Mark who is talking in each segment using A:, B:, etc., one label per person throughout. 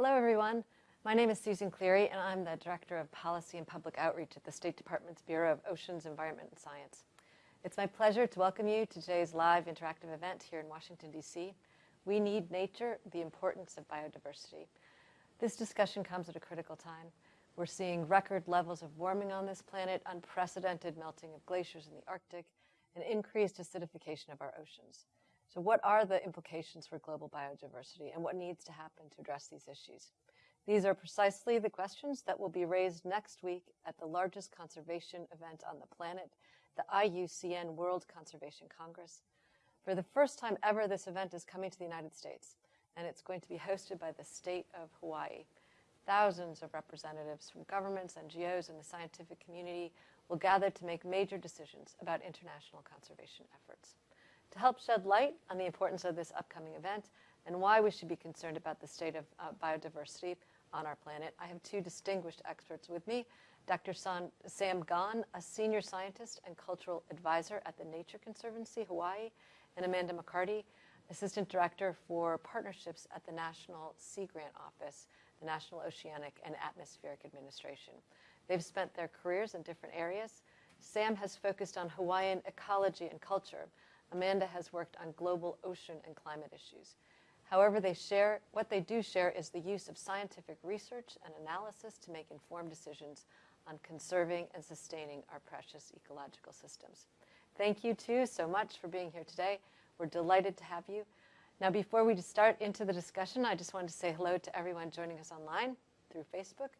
A: Hello, everyone. My name is Susan Cleary, and I'm the Director of Policy and Public Outreach at the State Department's Bureau of Oceans, Environment, and Science. It's my pleasure to welcome you to today's live interactive event here in Washington, D.C. We Need Nature, the Importance of Biodiversity. This discussion comes at a critical time. We're seeing record levels of warming on this planet, unprecedented melting of glaciers in the Arctic, and increased acidification of our oceans. So what are the implications for global biodiversity and what needs to happen to address these issues? These are precisely the questions that will be raised next week at the largest conservation event on the planet, the IUCN World Conservation Congress. For the first time ever, this event is coming to the United States, and it's going to be hosted by the state of Hawaii. Thousands of representatives from governments, NGOs, and the scientific community will gather to make major decisions about international conservation efforts. To help shed light on the importance of this upcoming event and why we should be concerned about the state of uh, biodiversity on our planet, I have two distinguished experts with me. Dr. San, Sam Gon, a senior scientist and cultural advisor at the Nature Conservancy, Hawaii, and Amanda McCarty, assistant director for partnerships at the National Sea Grant Office, the National Oceanic and Atmospheric Administration. They've spent their careers in different areas. Sam has focused on Hawaiian ecology and culture, Amanda has worked on global ocean and climate issues. However, they share, what they do share is the use of scientific research and analysis to make informed decisions on conserving and sustaining our precious ecological systems. Thank you too so much for being here today. We're delighted to have you. Now, before we start into the discussion, I just wanted to say hello to everyone joining us online through Facebook.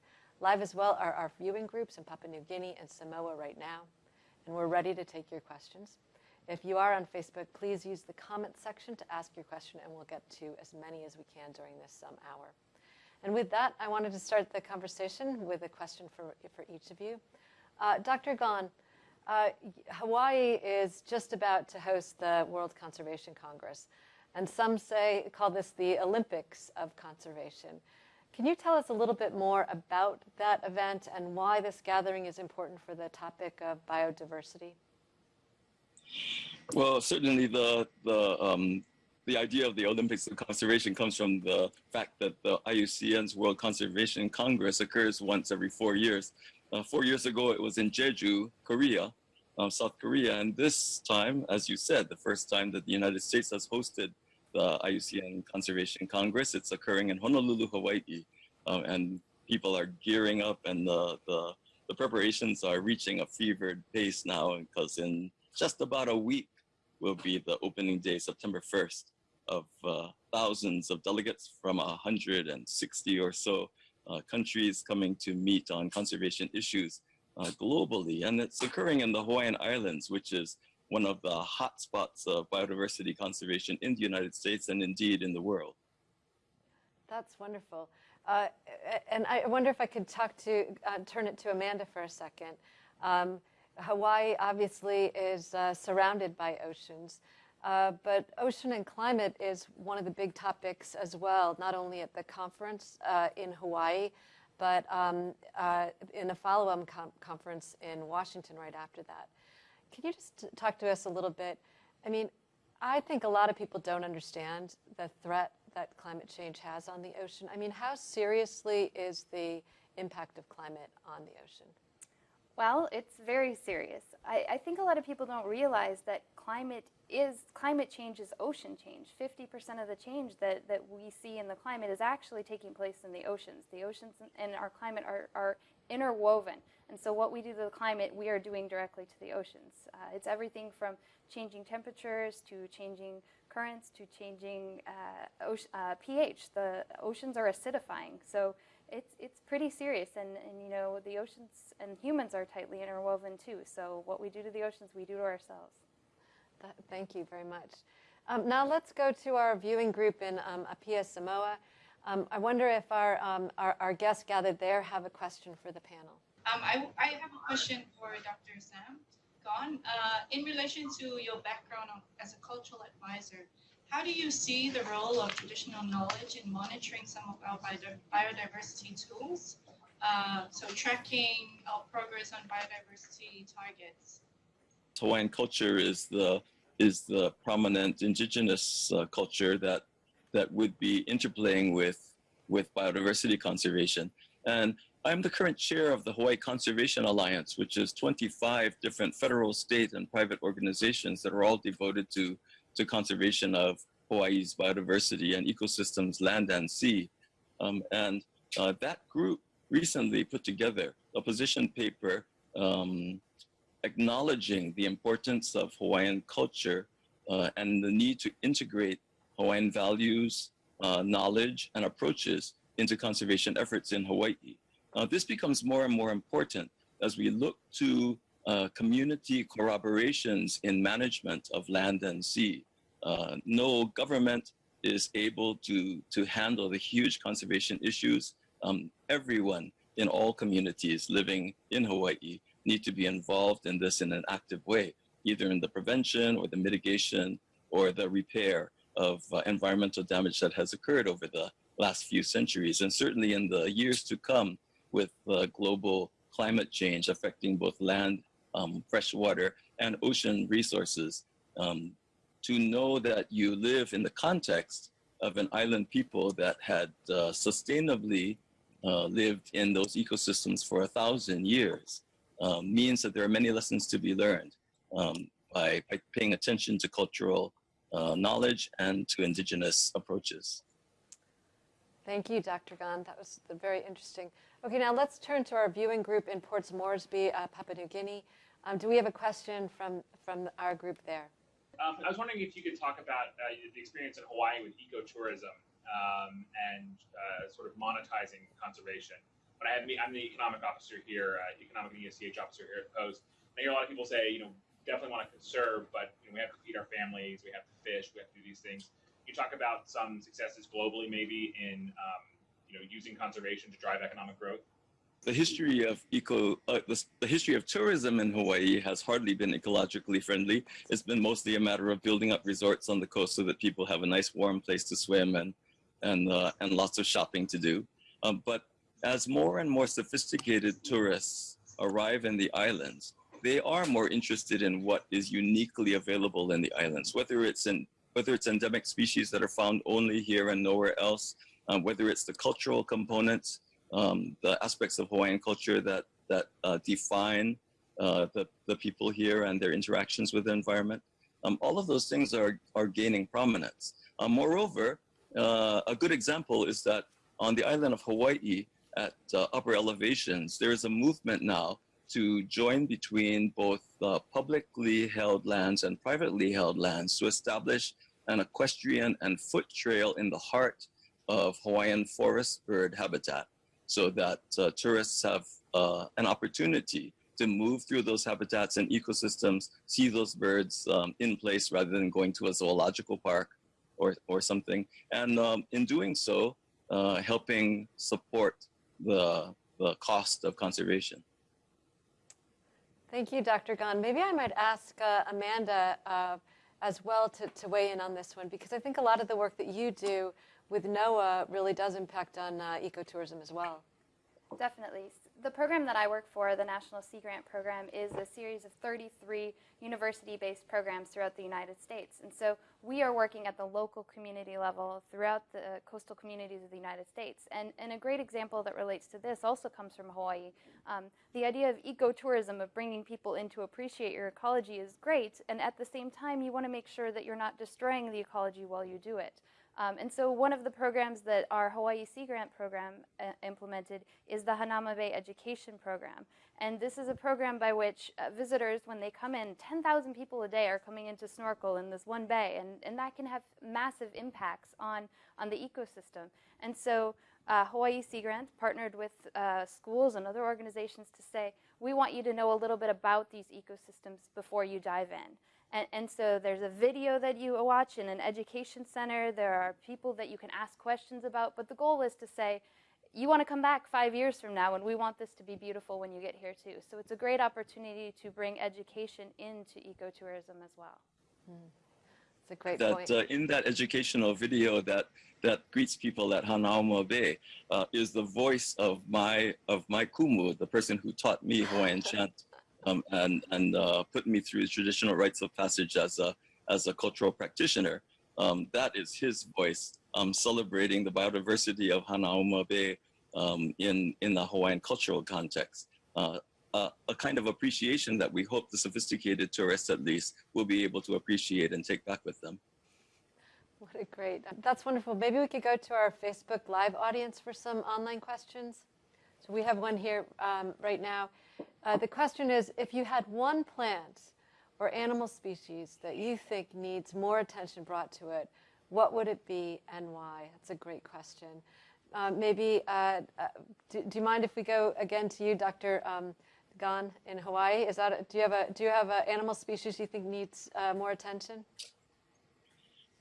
A: Live as well are our viewing groups in Papua New Guinea and Samoa right now. And we're ready to take your questions. If you are on Facebook, please use the comment section to ask your question, and we'll get to as many as we can during this um, hour. And with that, I wanted to start the conversation with a question for, for each of you. Uh, Dr. Gon, uh, Hawaii is just about to host the World Conservation Congress, and some say call this the Olympics of conservation. Can you tell us a little bit more about that event and why this gathering is important for the topic of biodiversity?
B: Well, certainly the the um, the idea of the Olympics of conservation comes from the fact that the IUCN's World Conservation Congress occurs once every four years. Uh, four years ago, it was in Jeju, Korea, um, South Korea, and this time, as you said, the first time that the United States has hosted the IUCN Conservation Congress. It's occurring in Honolulu, Hawaii, um, and people are gearing up, and the, the the preparations are reaching a fevered pace now because in just about a week will be the opening day, September 1st, of uh, thousands of delegates from 160 or so uh, countries coming to meet on conservation issues uh, globally. And it's occurring in the Hawaiian Islands, which is one of the hotspots of biodiversity conservation in the United States and indeed in the world.
A: That's wonderful. Uh, and I wonder if I could talk to, uh, turn it to Amanda for a second. Um, Hawaii obviously is uh, surrounded by oceans, uh, but ocean and climate is one of the big topics as well, not only at the conference uh, in Hawaii, but um, uh, in a follow-up com conference in Washington right after that. Can you just talk to us a little bit? I mean, I think a lot of people don't understand the threat that climate change has on the ocean. I mean, how seriously is the impact of climate on the ocean?
C: Well, it's very serious. I, I, think a lot of people don't realize that climate is climate change is ocean change. 50% of the change that, that we see in the climate is actually taking place in the oceans. The oceans and our climate are, are interwoven. And so what we do to the climate, we are doing directly to the oceans. Uh, it's everything from changing temperatures to changing currents to changing uh, uh, pH. The oceans are acidifying. So it's it's pretty serious. And, and you know the oceans and humans are tightly interwoven too. So what we do to the oceans we do to ourselves.
A: That, thank you very much. Um, now let's go to our viewing group in um, Apia Samoa. Um, I wonder if our, um, our, our guests gathered there have a question for the panel.
D: Um, I, I have a question for Dr. Sam Gon uh, in relation to your background as a cultural advisor how do you see the role of traditional knowledge in monitoring some of our biodiversity tools? Uh, so tracking our progress on biodiversity targets.
B: Hawaiian culture is the is the prominent indigenous uh, culture that that would be interplaying with with biodiversity conservation. And I'm the current chair of the Hawaii Conservation Alliance, which is 25 different federal, state, and private organizations that are all devoted to, to conservation of Hawaii's biodiversity and ecosystems, land and sea. Um, and uh, that group recently put together a position paper um, acknowledging the importance of Hawaiian culture uh, and the need to integrate Hawaiian values, uh, knowledge, and approaches into conservation efforts in Hawaii. Uh, this becomes more and more important as we look to uh, community corroborations in management of land and sea. Uh, no government is able to, to handle the huge conservation issues. Um, everyone in all communities living in Hawaii need to be involved in this in an active way, either in the prevention or the mitigation or the repair of uh, environmental damage that has occurred over the last few centuries. And certainly in the years to come with uh, global climate change affecting both land, um, fresh water, and ocean resources, um, to know that you live in the context of an island people that had uh, sustainably uh, lived in those ecosystems for a thousand years um, means that there are many lessons to be learned um, by, by, paying attention to cultural uh, knowledge and to indigenous approaches.
A: Thank you, Dr. Gon. That was very interesting. Okay, now let's turn to our viewing group in Ports Moresby, uh, Papua New Guinea. Um, do we have a question from, from our group there?
E: Um, I was wondering if you could talk about uh, the experience in Hawaii with ecotourism um, and uh, sort of monetizing conservation. But I have me, I'm the economic officer here, uh, economic and ESTH officer here at Post. I hear a lot of people say, you know, definitely want to conserve, but you know, we have to feed our families, we have to fish, we have to do these things. You talk about some successes globally, maybe in um, you know using conservation to drive economic growth
B: the history of eco, uh, the, the, history of tourism in Hawaii has hardly been ecologically friendly. It's been mostly a matter of building up resorts on the coast so that people have a nice warm place to swim and, and, uh, and lots of shopping to do. Um, but as more and more sophisticated tourists arrive in the islands, they are more interested in what is uniquely available in the islands, whether it's in whether it's endemic species that are found only here and nowhere else, um, whether it's the cultural components, um, the aspects of Hawaiian culture that that uh, define uh, the the people here and their interactions with the environment. Um, all of those things are are gaining prominence. Uh, moreover, uh, a good example is that on the island of Hawaii, at uh, upper elevations, there is a movement now to join between both uh, publicly held lands and privately held lands to establish an equestrian and foot trail in the heart of Hawaiian forest bird habitat so that uh, tourists have uh, an opportunity to move through those habitats and ecosystems, see those birds um, in place rather than going to a zoological park or, or something. And um, in doing so, uh, helping support the, the cost of conservation.
A: Thank you, Dr. Gon. Maybe I might ask uh, Amanda uh, as well to, to weigh in on this one, because I think a lot of the work that you do with NOAA really does impact on uh, ecotourism as well.
C: Definitely. The program that I work for, the National Sea Grant Program, is a series of 33 university-based programs throughout the United States. And so we are working at the local community level throughout the coastal communities of the United States. And, and a great example that relates to this also comes from Hawaii. Um, the idea of ecotourism, of bringing people in to appreciate your ecology is great. And at the same time, you want to make sure that you're not destroying the ecology while you do it. Um, and so one of the programs that our Hawaii Sea Grant program uh, implemented is the Hanauma Bay Education Program. And this is a program by which uh, visitors, when they come in, 10,000 people a day are coming in to snorkel in this one bay, and, and that can have massive impacts on, on the ecosystem. And so uh, Hawaii Sea Grant partnered with uh, schools and other organizations to say, we want you to know a little bit about these ecosystems before you dive in. And, and, so there's a video that you watch in an education center. There are people that you can ask questions about. But the goal is to say, you want to come back five years from now, and we want this to be beautiful when you get here too. So it's a great opportunity to bring education into ecotourism as well.
A: Mm. It's a great
B: that,
A: point.
B: Uh, in that educational video that that greets people at Hanauma Bay uh, is the voice of my of my kumu, the person who taught me Hawaiian chant um, and and uh, put me through traditional rites of passage as a as a cultural practitioner. Um, that is his voice um, celebrating the biodiversity of Hanauma Bay um, in, in the Hawaiian cultural context. Uh, uh, a kind of appreciation that we hope the sophisticated tourists at least will be able to appreciate and take back with them.
A: What a great, that's wonderful. Maybe we could go to our Facebook Live audience for some online questions. So we have one here um, right now. Uh, the question is, if you had one plant or animal species that you think needs more attention brought to it, what would it be and why? That's a great question. Uh, maybe, uh, do, do, you mind if we go again to you, Dr. Um, Gon in Hawaii? Is that a, do you have a do you have an animal species you think needs uh, more attention?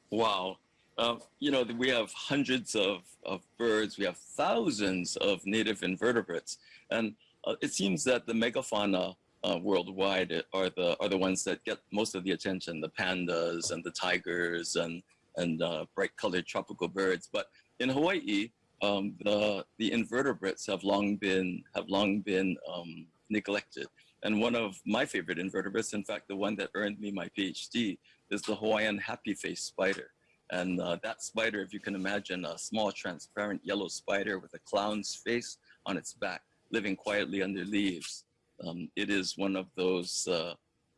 B: Wow, uh, you know we have hundreds of, of birds. We have thousands of native invertebrates, and it seems that the megafauna uh, worldwide are the are the ones that get most of the attention. The pandas and the tigers and and uh, bright colored tropical birds. But in Hawaii, um, the the invertebrates have long been have long been um, neglected. And one of my favorite invertebrates, in fact, the one that earned me my PhD, is the Hawaiian happy face spider. And uh, that spider, if you can imagine, a small transparent yellow spider with a clown's face on its back, living quietly under leaves. Um, it is one of those uh,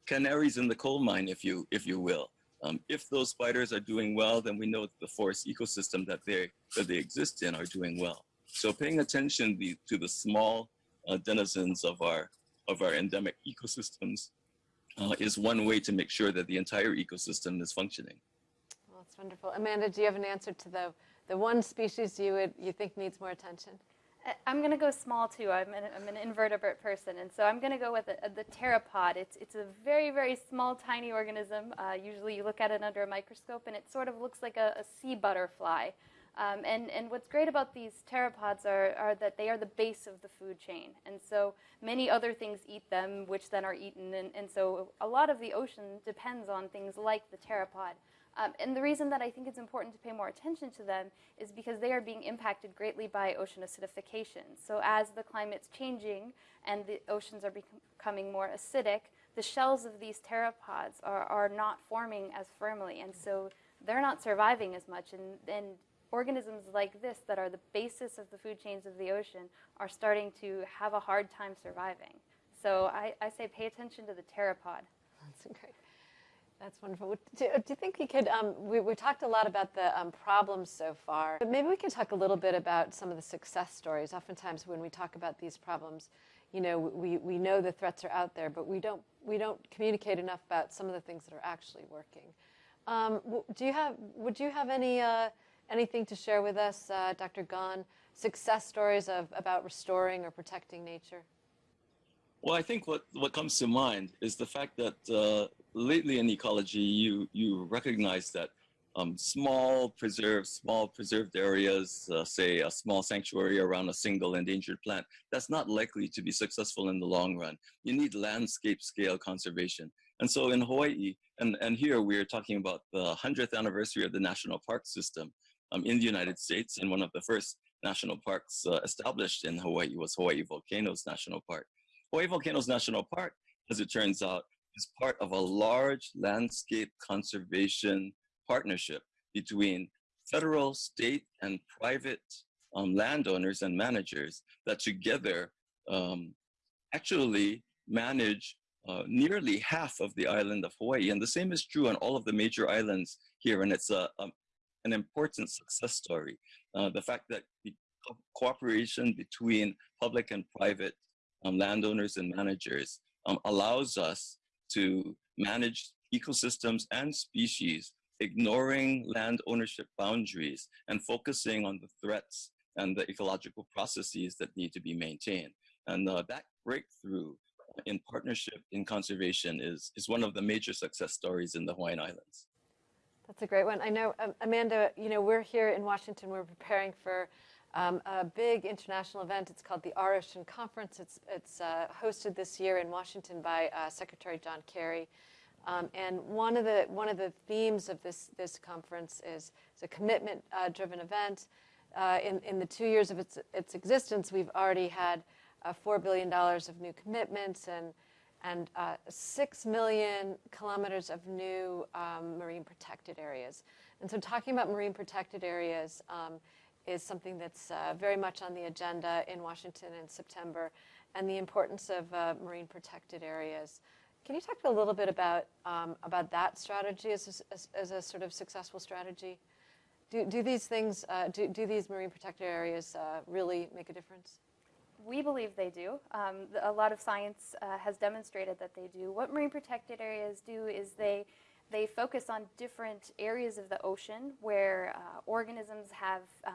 B: canaries in the coal mine, if you, if you will. Um, if those spiders are doing well, then we know the forest ecosystem that they, that they exist in are doing well. So paying attention the, to the small uh, denizens of our, of our endemic ecosystems uh, is one way to make sure that the entire ecosystem is functioning.
A: Well, that's wonderful. Amanda, do you have an answer to the, the one species you, would, you think needs more attention?
C: I'm going to go small too. I'm an, I'm an invertebrate person, and so I'm going to go with the, the pteropod. It's, it's a very, very small, tiny organism. Uh, usually you look at it under a microscope, and it sort of looks like a, a sea butterfly. Um, and, and what's great about these pteropods are, are that they are the base of the food chain. And so many other things eat them, which then are eaten. And, and so a lot of the ocean depends on things like the pteropod. Um, and the reason that I think it's important to pay more attention to them is because they are being impacted greatly by ocean acidification. So as the climate's changing and the oceans are becoming more acidic, the shells of these pteropods are, are not forming as firmly. And so they're not surviving as much. And, and organisms like this that are the basis of the food chains of the ocean are starting to have a hard time surviving. So I, I say pay attention to the pteropod.
A: That's great. That's wonderful. Do, do you think we could, um, we, we talked a lot about the um, problems so far, but maybe we can talk a little bit about some of the success stories. Oftentimes when we talk about these problems, you know, we, we know the threats are out there, but we don't, we don't communicate enough about some of the things that are actually working. Um, do you have, would you have any, uh, anything to share with us, uh, Dr. Gon, success stories of, about restoring or protecting nature?
B: Well, I think what, what comes to mind is the fact that uh, lately in ecology, you, you recognize that um, small preserved, small preserved areas, uh, say a small sanctuary around a single endangered plant, that's not likely to be successful in the long run. You need landscape scale conservation. And so in Hawaii, and, and here we're talking about the 100th anniversary of the national park system um, in the United States. And one of the first national parks uh, established in Hawaii was Hawaii Volcanoes National Park. Hawaii Volcanoes National Park, as it turns out, is part of a large landscape conservation partnership between federal, state, and private um, landowners and managers that together um, actually manage uh, nearly half of the island of Hawaii. And the same is true on all of the major islands here. And it's a, a an important success story. Uh, the fact that the co cooperation between public and private um, landowners and managers um, allows us to manage ecosystems and species, ignoring land ownership boundaries and focusing on the threats and the ecological processes that need to be maintained. And uh, that breakthrough in partnership in conservation is, is one of the major success stories in the Hawaiian Islands.
A: That's a great one. I know, um, Amanda, you know, we're here in Washington, we're preparing for um, a big international event. It's called the Ocean Conference. It's, it's uh, hosted this year in Washington by uh, Secretary John Kerry. Um, and one of the one of the themes of this this conference is, it's a commitment-driven uh, event. Uh, in in the two years of its its existence, we've already had uh, four billion dollars of new commitments and and uh, six million kilometers of new um, marine protected areas. And so talking about marine protected areas um, is something that's uh, very much on the agenda in Washington in September and the importance of uh, marine protected areas. Can you talk a little bit about, um, about that strategy as a, as, as a sort of successful strategy? Do, do these things, uh, do, do these marine protected areas uh, really make a difference?
C: We believe they do. Um, a lot of science uh, has demonstrated that they do. What marine protected areas do is they they focus on different areas of the ocean where uh, organisms have uh,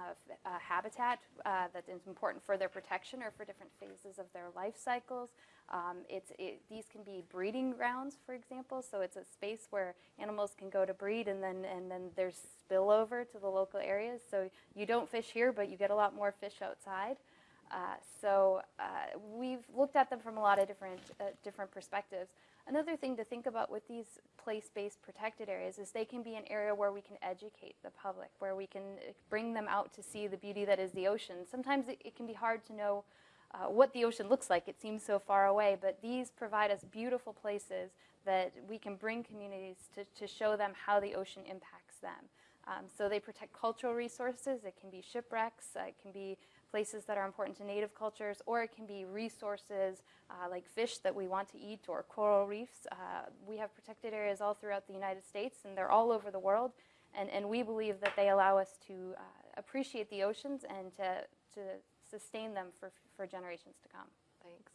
C: habitat uh, that is important for their protection or for different phases of their life cycles. Um, it's, it, these can be breeding grounds, for example, so it's a space where animals can go to breed and then, and then there's spillover to the local areas. So you don't fish here, but you get a lot more fish outside. Uh, so uh, we've looked at them from a lot of different, uh, different perspectives. Another thing to think about with these place-based protected areas is they can be an area where we can educate the public, where we can uh, bring them out to see the beauty that is the ocean. Sometimes it, it can be hard to know uh, what the ocean looks like. It seems so far away, but these provide us beautiful places that we can bring communities to, to show them how the ocean impacts them. Um, so they protect cultural resources. It can be shipwrecks. Uh, it can be places that are important to native cultures, or it can be resources uh, like fish that we want to eat or coral reefs. Uh, we have protected areas all throughout the United States, and they're all over the world. And, and we believe that they allow us to uh, appreciate the oceans and to, to sustain them for, for generations to come.
A: Thanks.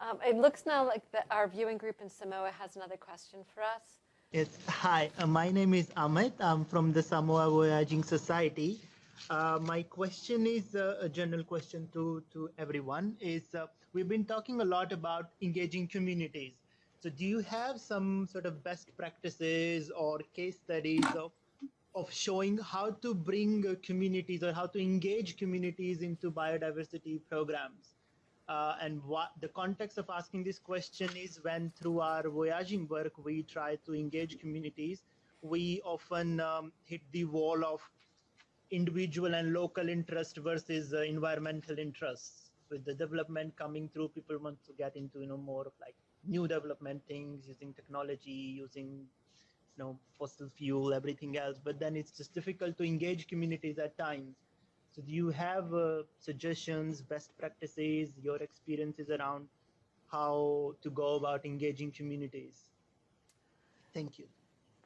A: Um, it looks now like the, our viewing group in Samoa has another question for us.
F: Yes, hi, uh, my name is Amit. I'm from the Samoa Voyaging Society. Uh, my question is uh, a general question to, to everyone is uh, we've been talking a lot about engaging communities. So do you have some sort of best practices or case studies of, of showing how to bring uh, communities or how to engage communities into biodiversity programs? Uh, and what the context of asking this question is when through our voyaging work, we try to engage communities, we often um, hit the wall of individual and local interest versus uh, environmental interests. With the development coming through people want to get into you know more of like new development things using technology using you know fossil fuel everything else. But then it's just difficult to engage communities at times. So do you have uh, suggestions best practices your experiences around how to go about engaging communities? Thank you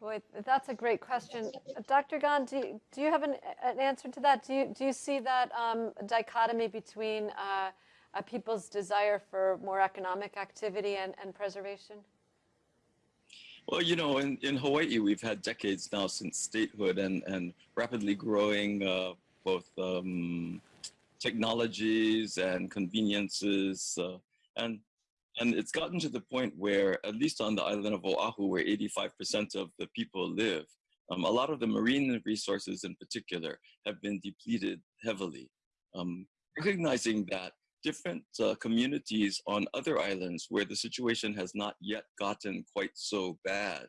A: Boy, that's a great question. Dr. Gon, do you, do you have an, an answer to that? Do you, do you see that um, dichotomy between uh, people's desire for more economic activity and, and preservation?
B: Well, you know, in, in Hawaii, we've had decades now since statehood and, and rapidly growing uh, both um, technologies and conveniences. Uh, and and it's gotten to the point where, at least on the island of Oahu, where 85% of the people live, um, a lot of the marine resources in particular have been depleted heavily. Um, recognizing that different uh, communities on other islands where the situation has not yet gotten quite so bad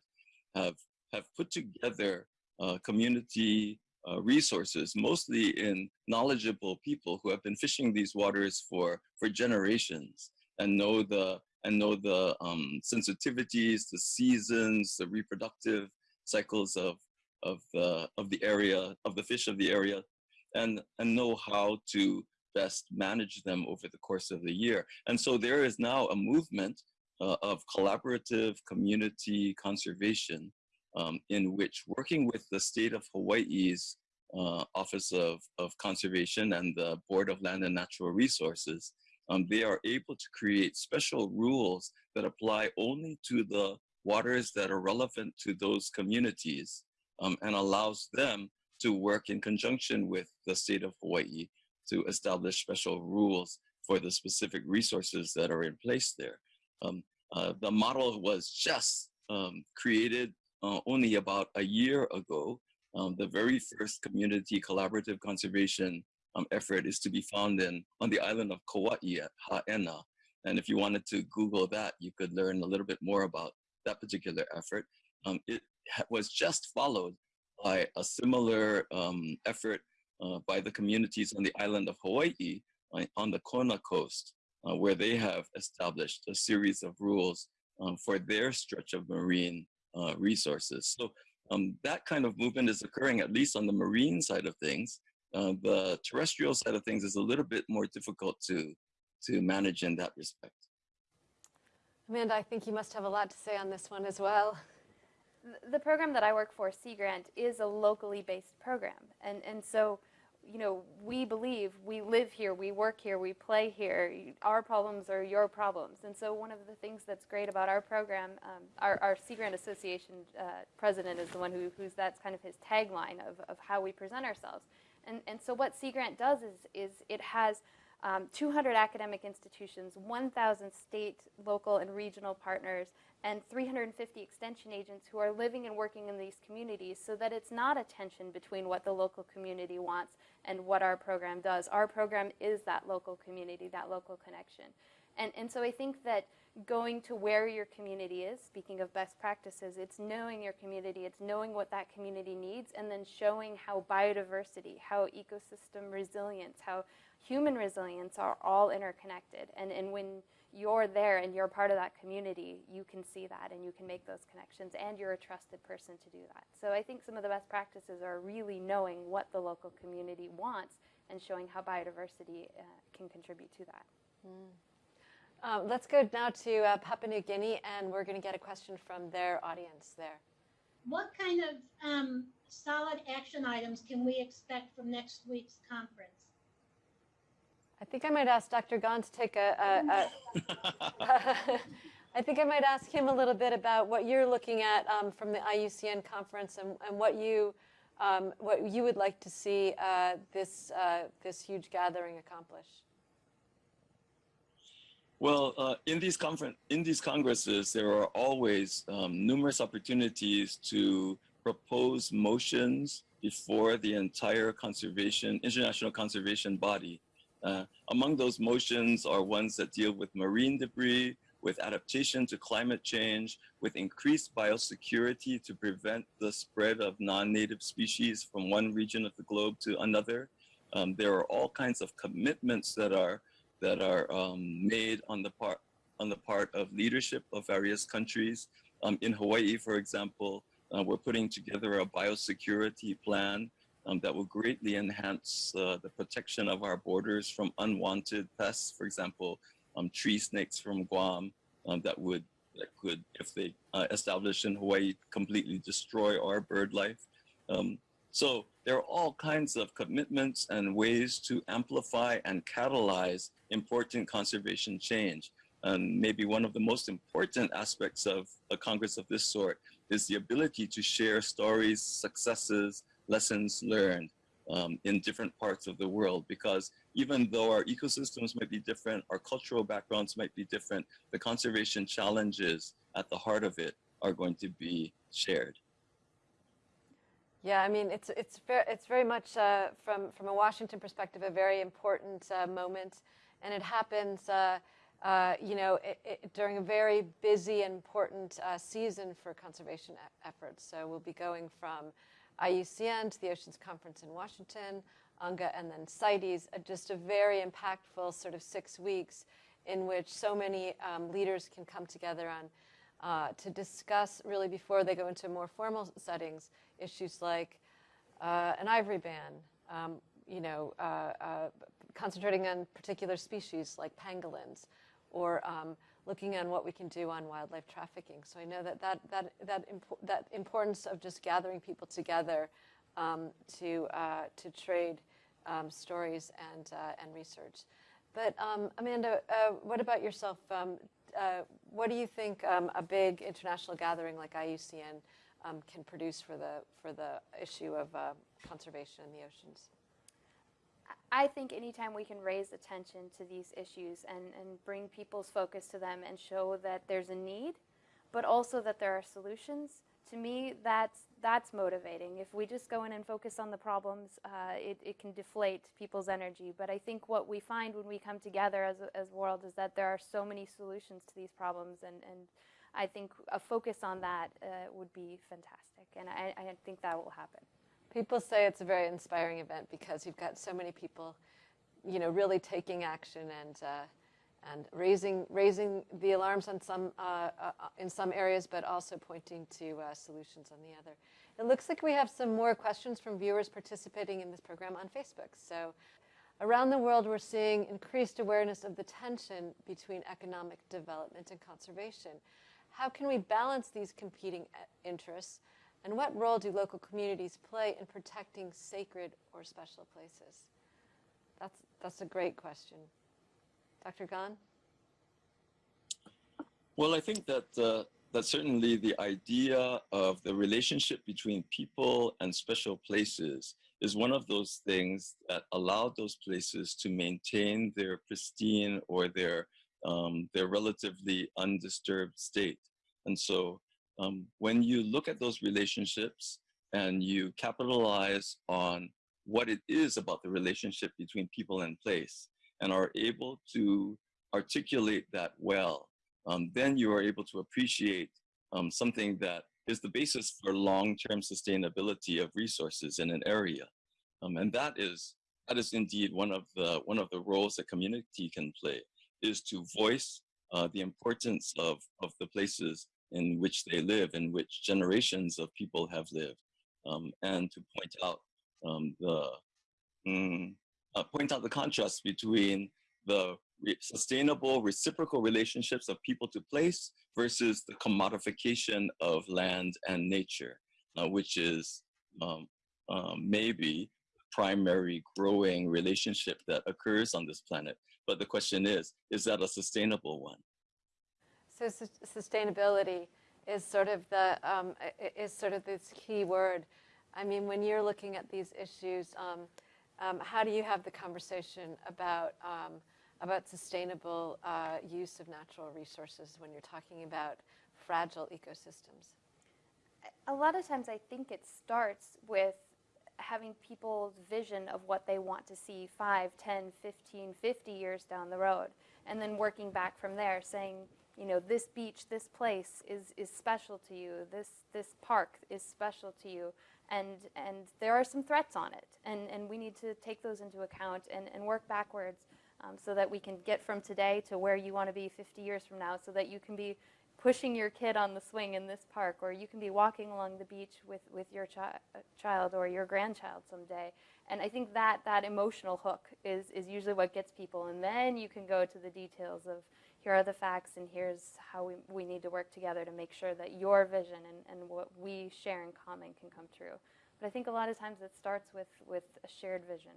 B: have, have put together uh, community uh, resources, mostly in knowledgeable people who have been fishing these waters for, for generations and know the and know the um, sensitivities, the seasons, the reproductive cycles of of the of the area of the fish of the area, and and know how to best manage them over the course of the year. And so there is now a movement uh, of collaborative community conservation um, in which working with the state of Hawaii's uh, Office of, of Conservation and the Board of Land and Natural Resources, um, they are able to create special rules that apply only to the waters that are relevant to those communities um, and allows them to work in conjunction with the state of Hawaii to establish special rules for the specific resources that are in place there. Um, uh, the model was just um, created uh, only about a year ago. Um, the very first community collaborative conservation um, effort is to be found in on the island of Kauai at Ha'ena. And if you wanted to Google that, you could learn a little bit more about that particular effort. Um, it was just followed by a similar um, effort uh, by the communities on the island of Hawaii uh, on the Kona coast, uh, where they have established a series of rules um, for their stretch of marine uh, resources. So Um, that kind of movement is occurring at least on the marine side of things. Uh, the terrestrial side of things is a little bit more difficult to, to manage in that respect.
A: Amanda, I think you must have a lot to say on this one as well.
C: The program that I work for, Sea Grant, is a locally based program. And, and so, you know, we believe we live here, we work here, we play here. Our problems are your problems. And so, one of the things that's great about our program, um, our, our Sea Grant Association uh, president is the one who, who's that's kind of his tagline of, of how we present ourselves. And, and so, what Sea Grant does is, is it has um, 200 academic institutions, 1,000 state, local, and regional partners, and 350 extension agents who are living and working in these communities so that it's not a tension between what the local community wants and what our program does. Our program is that local community, that local connection. And, and so I think that going to where your community is, speaking of best practices, it's knowing your community, it's knowing what that community needs, and then showing how biodiversity, how ecosystem resilience, how human resilience are all interconnected. And, and when you're there and you're part of that community, you can see that and you can make those connections, and you're a trusted person to do that. So I think some of the best practices are really knowing what the local community wants and showing how biodiversity uh, can contribute to that.
A: Um, let's go now to uh, Papua New Guinea, and we're going to get a question from their audience there.
G: What kind of um, solid action items can we expect from next week's conference?
A: I think I might ask Dr. Gon to take a. a, a I think I might ask him a little bit about what you're looking at um, from the IUCN conference and, and what you um, what you would like to see uh, this uh, this huge gathering accomplish.
B: Well, uh, in these in these congresses, there are always um, numerous opportunities to propose motions before the entire conservation, international conservation body. Uh, among those motions are ones that deal with marine debris, with adaptation to climate change, with increased biosecurity to prevent the spread of non-native species from one region of the globe to another. Um, there are all kinds of commitments that are that are um, made on the part on the part of leadership of various countries. Um, in Hawaii, for example, uh, we're putting together a biosecurity plan um, that will greatly enhance uh, the protection of our borders from unwanted pests. For example, um, tree snakes from Guam um, that would that could, if they uh, establish in Hawaii, completely destroy our bird life. So there are all kinds of commitments and ways to amplify and catalyze important conservation change. And maybe one of the most important aspects of a Congress of this sort is the ability to share stories, successes, lessons learned um, in different parts of the world. Because even though our ecosystems might be different, our cultural backgrounds might be different, the conservation challenges at the heart of it are going to be shared.
A: Yeah, I mean, it's it's very it's very much uh, from from a Washington perspective a very important uh, moment, and it happens, uh, uh you know, it, it, during a very busy and important uh, season for conservation e- efforts. So we'll be going from IUCN to the Oceans Conference in Washington, UNGA, and then CITES. uh, Just a very impactful sort of six weeks in which so many um, leaders can come together on to discuss really before they go into more formal settings issues like uh, an ivory ban, um, you know, uh, uh, concentrating on particular species like pangolins, or um, looking on what we can do on wildlife trafficking. So I know that that that that, impo- that importance of just gathering people together um, to uh, to trade um, stories and uh, and research. But um, Amanda, uh, what about yourself? Um, what do you think a big international gathering like IUCN um, can produce for the for the issue of uh, conservation in the oceans?
C: I think anytime we can raise attention to these issues and, and bring people's focus to them and show that there's a need, but also that there are solutions, to me, that's, that's motivating. If we just go in and focus on the problems, uh, it, it can deflate people's energy. But I think what we find when we come together as a, as world is that there are so many solutions to these problems, and, and I think a focus on that uh, would be fantastic, and I, I think that will happen.
A: People say it's a very inspiring event because you've got so many people, you know, really taking action and uh, and raising raising the alarms on some uh, uh, in some areas, but also pointing to uh, solutions on the other. It looks like we have some more questions from viewers participating in this program on Facebook. So around the world, we're seeing increased awareness of the tension between economic development and conservation. How can we balance these competing uh, interests? And what role do local communities play in protecting sacred or special places? That's, that's a great question. Dr. Gon?
B: Well, I think that uh, that certainly the idea of the relationship between people and special places is one of those things that allow those places to maintain their pristine or their um, their relatively undisturbed state. And so um, when you look at those relationships and you capitalize on what it is about the relationship between people and place and are able to articulate that well, um, then you are able to appreciate um, something that is the basis for long-term sustainability of resources in an area. Um, and that is, that is indeed one of the, one of the roles that community can play, is to voice uh, the importance of, of the places in which they live, in which generations of people have lived, um, and to point out um, the mm, uh, point out the contrast between the re sustainable reciprocal relationships of people to place versus the commodification of land and nature, uh, which is um, um, maybe primary growing relationship that occurs on this planet. But the question is, is that a sustainable one?
A: So su sustainability is sort of the um, is sort of this key word. I mean, when you're looking at these issues, um, um, how do you have the conversation about um, about sustainable uh, use of natural resources when you're talking about fragile ecosystems?
C: A lot of times, I think it starts with having people's vision of what they want to see 5, 10, 15, 50 years down the road, and then working back from there, saying, you know, this beach, this place is, is special to you, this, this park is special to you, and, and there are some threats on it, and, and we need to take those into account and, and work backwards um, so that we can get from today to where you want to be 50 years from now so that you can be pushing your kid on the swing in this park or you can be walking along the beach with, with your chi child or your grandchild someday. And I think that, that emotional hook is, is usually what gets people. And then you can go to the details of here are the facts and here's how we, we need to work together to make sure that your vision and, and what we share in common can come true. But I think a lot of times it starts with, with a shared vision.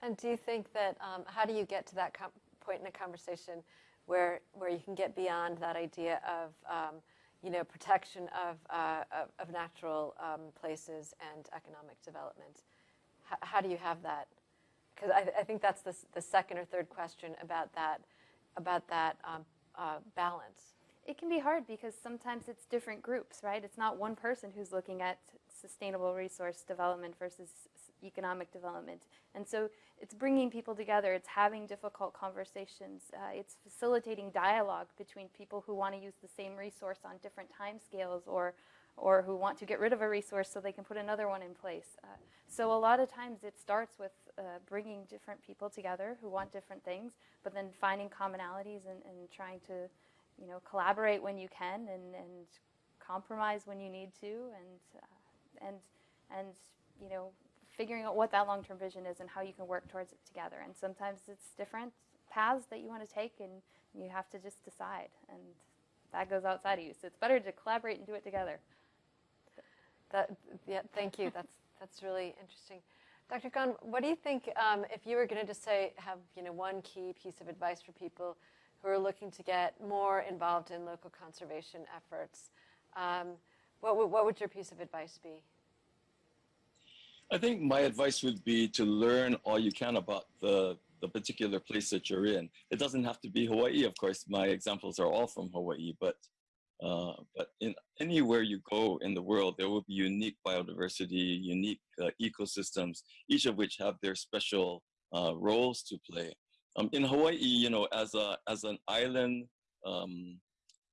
A: And do you think that, um, how do you get to that point in a conversation where, where you can get beyond that idea of, um, you know, protection of, uh, of, of, natural um, places and economic development? H how do you have that? Because I, I, think that's the, the second or third question about that, about that um, uh, balance.
C: It can be hard because sometimes it's different groups, right? It's not one person who's looking at sustainable resource development versus economic development. And so it's bringing people together, it's having difficult conversations, uh, it's facilitating dialogue between people who want to use the same resource on different time scales or, or who want to get rid of a resource so they can put another one in place. Uh, so a lot of times it starts with uh, bringing different people together who want different things, but then finding commonalities and, and trying to you know, collaborate when you can and, and compromise when you need to and, uh, and, and you know, figuring out what that long-term vision is and how you can work towards it together. And sometimes it's different paths that you want to take and you have to just decide. And that goes outside of you. So it's better to collaborate and do it together.
A: That, yeah, thank you. That's, that's really interesting. Dr. Gon, what do you think um, if you were going to just say, have you know, one key piece of advice for people who are looking to get more involved in local conservation efforts, um, what, what would your piece of advice be?
B: I think my advice would be to learn all you can about the, the particular place that you're in. It doesn't have to be Hawaii, of course. My examples are all from Hawaii, but uh, but in anywhere you go in the world, there will be unique biodiversity, unique uh, ecosystems, each of which have their special uh, roles to play. Um, in Hawaii, you know, as a as an island um,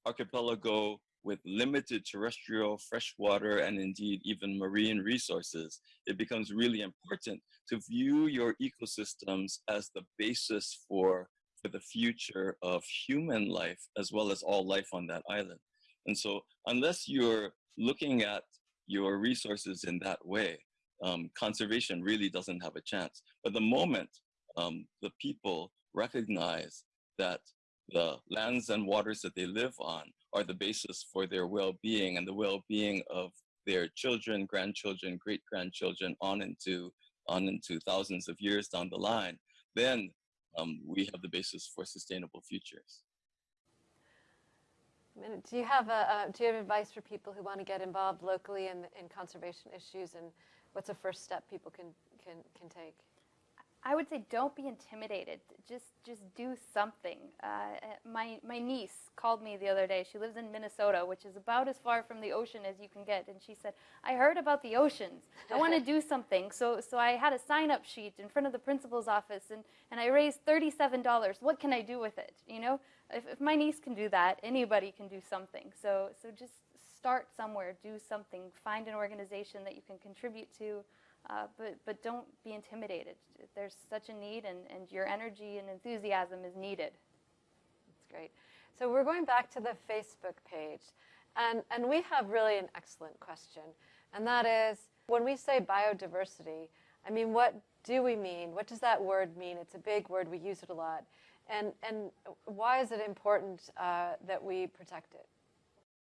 B: archipelago, with limited terrestrial, freshwater, and indeed even marine resources, it becomes really important to view your ecosystems as the basis for, for the future of human life, as well as all life on that island. And so unless you're looking at your resources in that way, um, conservation really doesn't have a chance. But the moment um, the people recognize that the lands and waters that they live on are the basis for their well-being and the well-being of their children, grandchildren, great-grandchildren, on into on into thousands of years down the line, then um, we have the basis for sustainable futures.
A: Do you have a, do you have advice for people who want to get involved locally in, in conservation issues, and what's a first step people can can can take?
C: I would say don't be intimidated. Just just do something. Uh, my my niece called me the other day. She lives in Minnesota, which is about as far from the ocean as you can get, and she said, "I heard about the oceans. I want to do something." So so I had a sign up sheet in front of the principal's office, and and I raised thirty seven dollars. What can I do with it? You know, if if my niece can do that, anybody can do something. So so just start somewhere. Do something. Find an organization that you can contribute to. Uh, but, but don't be intimidated. There's such a need, and, and your energy and enthusiasm is needed.
A: That's great. So we're going back to the Facebook page, and, and we have really an excellent question, and that is, when we say biodiversity, I mean, what do we mean? What does that word mean? It's a big word, we use it a lot. And, and why is it important uh, that we protect it?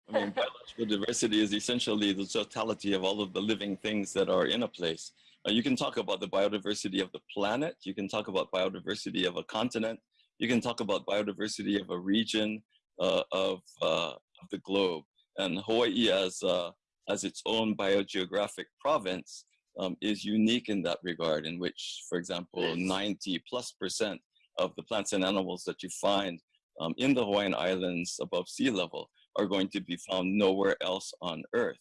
B: I mean, biological diversity is essentially the totality of all of the living things that are in a place. Uh, you can talk about the biodiversity of the planet. You can talk about biodiversity of a continent. You can talk about biodiversity of a region uh, of, uh, of the globe. And Hawaii as, uh, as its own biogeographic province um, is unique in that regard, in which, for example, 90 plus percent of the plants and animals that you find um, in the Hawaiian Islands above sea level are going to be found nowhere else on Earth.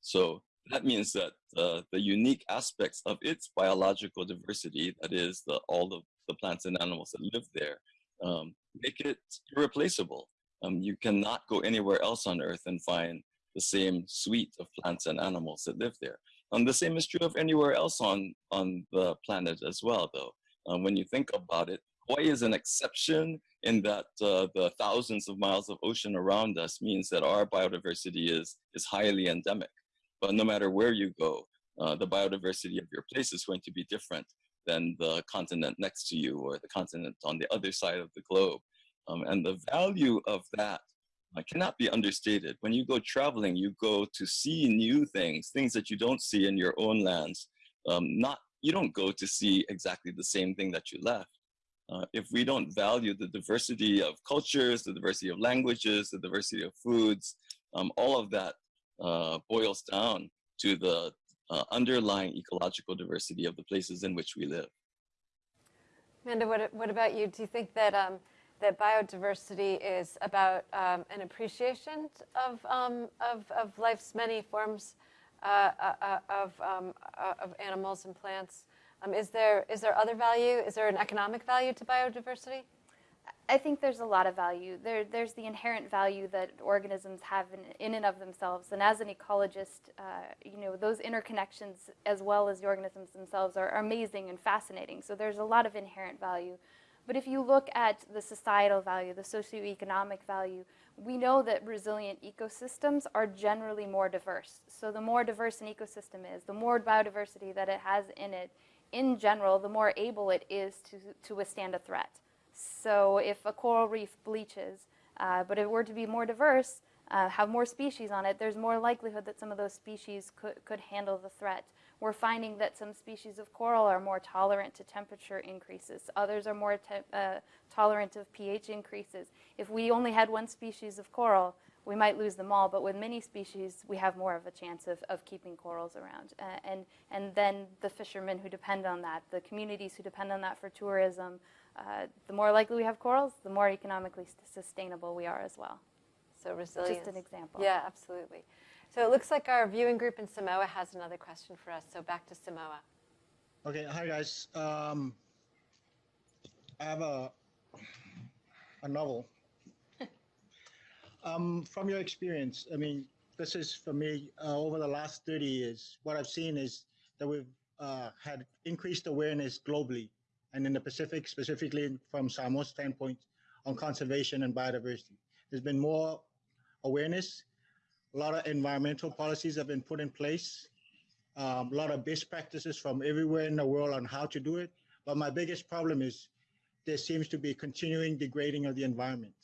B: So that means that uh, the unique aspects of its biological diversity, that is the, all of the plants and animals that live there, um, make it irreplaceable. Um, you cannot go anywhere else on Earth and find the same suite of plants and animals that live there. And the same is true of anywhere else on, on the planet as well, though. Um, when you think about it, Hawaii is an exception in that uh, the thousands of miles of ocean around us means that our biodiversity is, is highly endemic. But no matter where you go, uh, the biodiversity of your place is going to be different than the continent next to you or the continent on the other side of the globe. Um, and the value of that uh, cannot be understated. When you go traveling, you go to see new things, things that you don't see in your own lands. Um, not, you don't go to see exactly the same thing that you left uh, if we don't value the diversity of cultures, the diversity of languages, the diversity of foods, um, all of that uh, boils down to the uh, underlying ecological diversity of the places in which we live.
A: Amanda, what, what about you? Do you think that, um, that biodiversity is about um, an appreciation of, um, of, of life's many forms uh, uh, of, um, of animals and plants? Um, is there is there other value? Is there an economic value to biodiversity?
C: I think there's a lot of value. There, there's the inherent value that organisms have in, in and of themselves. And as an ecologist, uh, you know, those interconnections as well as the organisms themselves are, are amazing and fascinating. So there's a lot of inherent value. But if you look at the societal value, the socioeconomic value, we know that resilient ecosystems are generally more diverse. So the more diverse an ecosystem is, the more biodiversity that it has in it, in general, the more able it is to, to withstand a threat. So if a coral reef bleaches, uh, but if it were to be more diverse, uh, have more species on it, there's more likelihood that some of those species could, could handle the threat. We're finding that some species of coral are more tolerant to temperature increases. Others are more uh, tolerant of pH increases. If we only had one species of coral, we might lose them all, but with many species, we have more of a chance of, of keeping corals around. Uh, and, and then the fishermen who depend on that, the communities who depend on that for tourism, uh, the more likely we have corals, the more economically sustainable we are as well.
A: So resilience.
C: Just an example.
A: Yeah, absolutely. So it looks like our viewing group in Samoa has another question for us. So back to Samoa.
H: Okay, hi guys. Um, I have a a novel um, from your experience, I mean, this is for me uh, over the last 30 years. What I've seen is that we've uh, had increased awareness globally and in the Pacific, specifically from Samoa's standpoint on conservation and biodiversity. There's been more awareness a lot of environmental policies have been put in place. Um, a lot of best practices from everywhere in the world on how to do it. But my biggest problem is there seems to be continuing degrading of the environment.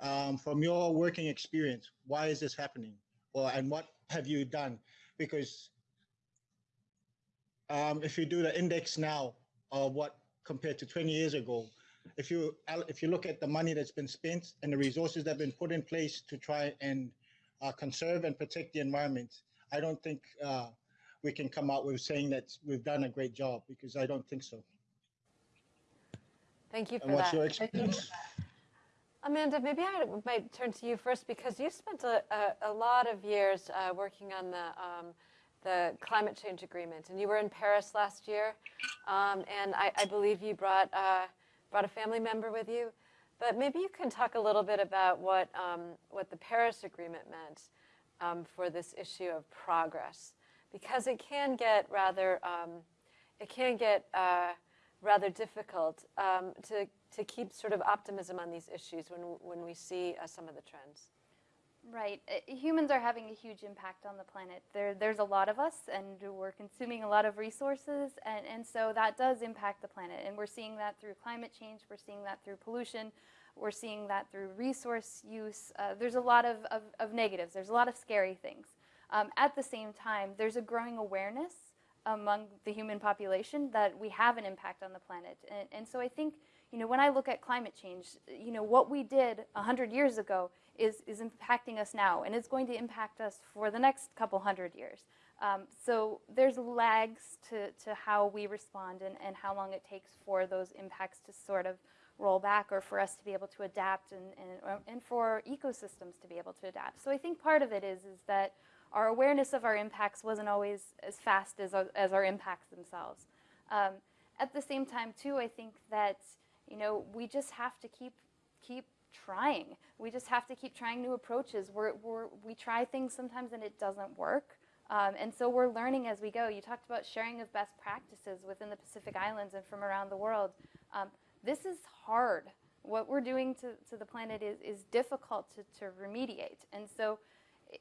H: Um, from your working experience, why is this happening? Or and what have you done? Because um, if you do the index now of what compared to 20 years ago, if you if you look at the money that's been spent and the resources that have been put in place to try and uh, conserve and protect the environment, I don't think uh, we can come out with saying that we've done a great job because I don't think so.
A: Thank you for
H: And what's
A: that. Amanda, maybe I might turn to you first because you spent a, a, a lot of years uh, working on the, um, the climate change agreement, and you were in Paris last year, um, and I, I, believe you brought, uh, brought a family member with you. But maybe you can talk a little bit about what, um, what the Paris Agreement meant um, for this issue of progress, because it can get rather, um, it can get uh, rather difficult um, to, to keep sort of optimism on these issues when, when we see uh, some of the trends.
C: Right. Uh, humans are having a huge impact on the planet. There, there's a lot of us, and we're consuming a lot of resources, and, and so that does impact the planet. And we're seeing that through climate change, we're seeing that through pollution, we're seeing that through resource use. Uh, there's a lot of, of, of, negatives, there's a lot of scary things. Um, at the same time, there's a growing awareness among the human population that we have an impact on the planet. And, and so I think, you know, when I look at climate change, you know, what we did 100 years ago is, is impacting us now, and it's going to impact us for the next couple hundred years. Um, so there's lags to, to how we respond and, and how long it takes for those impacts to sort of roll back or for us to be able to adapt and, and, and for ecosystems to be able to adapt. So I think part of it is, is that our awareness of our impacts wasn't always as fast as as our impacts themselves. Um, at the same time, too, I think that you know we just have to keep keep trying. We just have to keep trying new approaches. We're, we're, we try things sometimes and it doesn't work. Um, and so we're learning as we go. You talked about sharing of best practices within the Pacific Islands and from around the world. Um, this is hard. What we're doing to, to the planet is, is difficult to, to remediate. And so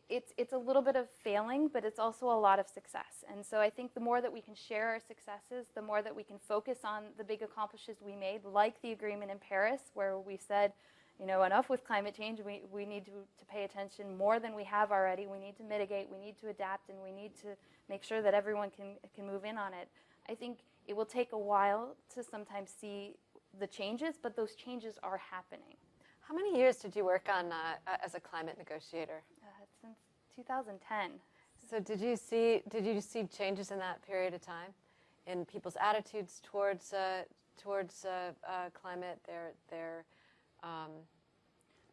C: it's, it's a little bit of failing, but it's also a lot of success. And so I think the more that we can share our successes, the more that we can focus on the big accomplishments we made, like the agreement in Paris, where we said, you know, enough with climate change, we, we need to, to pay attention more than we have already. We need to mitigate, we need to adapt, and we need to make sure that everyone can, can move in on it. I think it will take a while to sometimes see the changes, but those changes are happening.
A: How many years did you work on uh, as a climate negotiator?
C: Uh, since 2010.
A: So did you see did you see changes in that period of time, in people's attitudes towards uh, towards uh, uh, climate, their their um...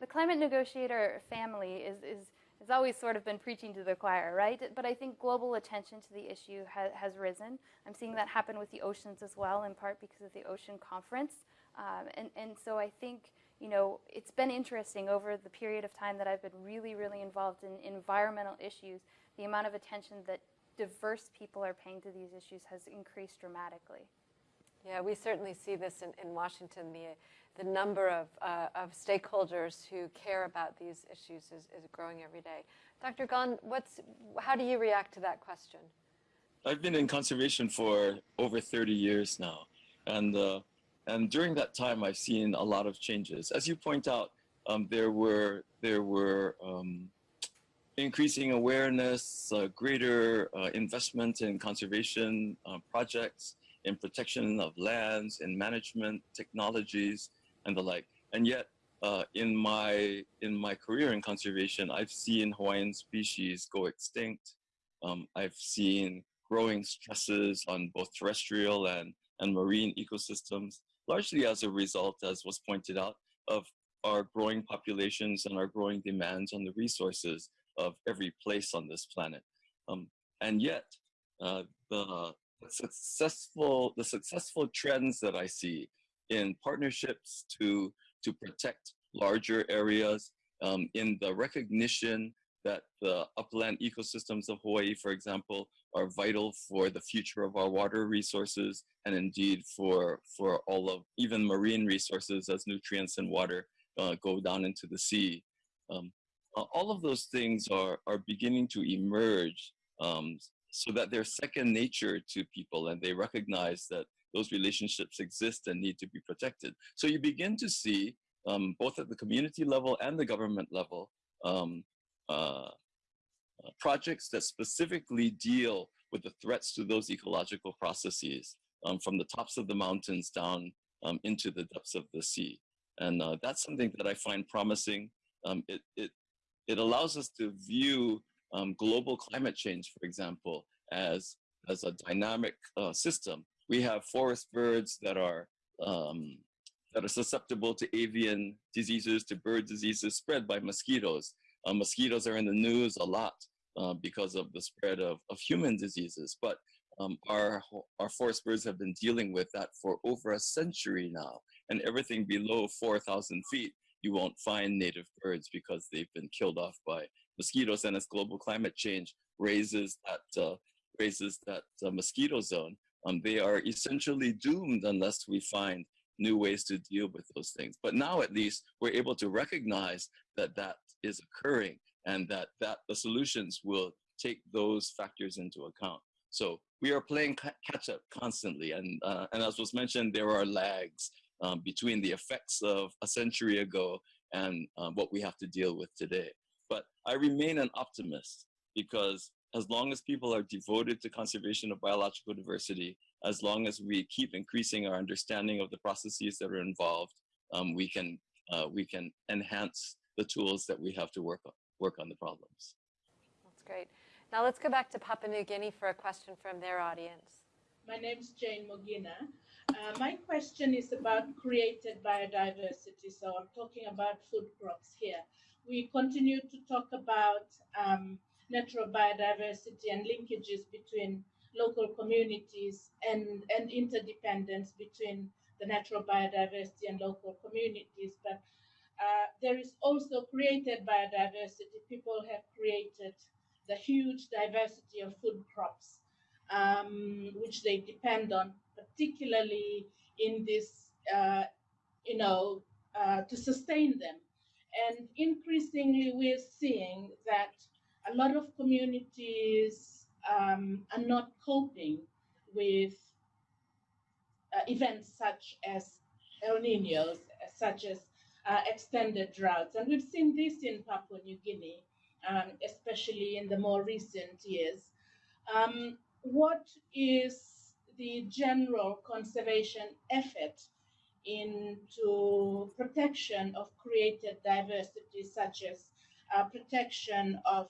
C: the climate negotiator family is is has always sort of been preaching to the choir, right? But I think global attention to the issue ha has risen. I'm seeing that happen with the oceans as well, in part because of the Ocean Conference. Um, and, and so I think, you know, it's been interesting over the period of time that I've been really, really involved in environmental issues, the amount of attention that diverse people are paying to these issues has increased dramatically.
A: Yeah, we certainly see this in, in Washington. The, the number of, uh, of stakeholders who care about these issues is, is growing every day. Dr. Gon, what's, how do you react to that question?
B: I've been in conservation for over 30 years now. And uh, and during that time, I've seen a lot of changes. As you point out, um, there were there were um, increasing awareness, uh, greater uh, investment in conservation uh, projects, in protection of lands, in management technologies, and the like. And yet, uh, in my in my career in conservation, I've seen Hawaiian species go extinct. Um, I've seen growing stresses on both terrestrial and and marine ecosystems largely as a result, as was pointed out, of our growing populations and our growing demands on the resources of every place on this planet. Um, and yet, uh, the successful the successful trends that I see in partnerships to to protect larger areas, um, in the recognition that the upland ecosystems of Hawaii, for example, are vital for the future of our water resources and indeed for, for all of even marine resources as nutrients and water uh, go down into the sea. Um, all of those things are, are beginning to emerge um, so that they're second nature to people and they recognize that those relationships exist and need to be protected. So you begin to see, um, both at the community level and the government level, um, uh, projects that specifically deal with the threats to those ecological processes um, from the tops of the mountains down um, into the depths of the sea. And uh, that's something that I find promising. Um, it, it, it allows us to view um, global climate change, for example, as, as a dynamic uh, system. We have forest birds that are, um, that are susceptible to avian diseases, to bird diseases spread by mosquitoes. Uh, mosquitoes are in the news a lot uh, because of the spread of, of human diseases, but um, our, our forest birds have been dealing with that for over a century now. And everything below 4,000 feet, you won't find native birds because they've been killed off by mosquitoes. And as global climate change raises that, uh, raises that uh, mosquito zone, um, they are essentially doomed unless we find new ways to deal with those things. But now at least we're able to recognize that that is occurring and that, that the solutions will take those factors into account. So we are playing catch up constantly. And, uh, and as was mentioned, there are lags um, between the effects of a century ago and um, what we have to deal with today. But I remain an optimist because as long as people are devoted to conservation of biological diversity, as long as we keep increasing our understanding of the processes that are involved, um, we can uh, we can enhance the tools that we have to work on, work on the problems.
A: That's great. Now let's go back to Papua New Guinea for a question from their audience.
I: My name is Jane Mogina. Uh, my question is about created biodiversity. So I'm talking about food crops here. We continue to talk about um, natural biodiversity and linkages between local communities and, and interdependence between the natural biodiversity and local communities. But uh, there is also created biodiversity. People have created the huge diversity of food crops, um, which they depend on, particularly in this, uh, you know, uh, to sustain them. And increasingly, we're seeing that a lot of communities um, are not coping with uh, events such as El Niños, such as uh, extended droughts. And we've seen this in Papua New Guinea, um, especially in the more recent years. Um, what is the general conservation effort into protection of created diversity, such as uh, protection of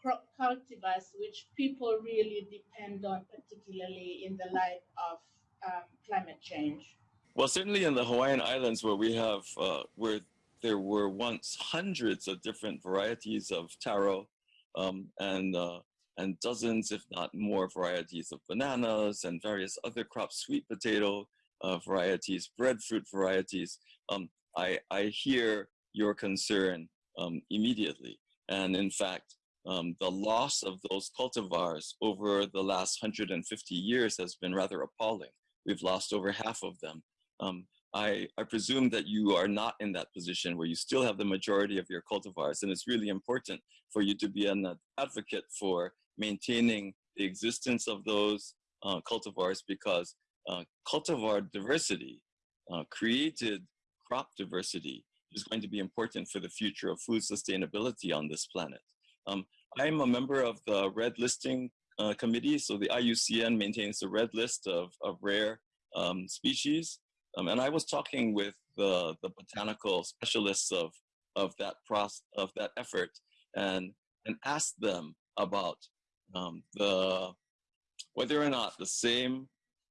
I: crop cultivars, which people really depend on, particularly in the light of um, climate change?
B: Well, certainly in the Hawaiian Islands, where we have, uh, where there were once hundreds of different varieties of taro um, and, uh, and dozens, if not more, varieties of bananas and various other crops, sweet potato uh, varieties, breadfruit varieties. Um, I, I hear your concern um, immediately. And in fact, um, the loss of those cultivars over the last 150 years has been rather appalling. We've lost over half of them. Um, I, I presume that you are not in that position where you still have the majority of your cultivars, and it's really important for you to be an advocate for maintaining the existence of those uh, cultivars because uh, cultivar diversity, uh, created crop diversity, is going to be important for the future of food sustainability on this planet. Um, I'm a member of the red listing uh, committee, so the IUCN maintains the red list of, of rare um, species. Um, and I was talking with the, the botanical specialists of, of, that process, of that effort and, and asked them about um, the, whether or not the same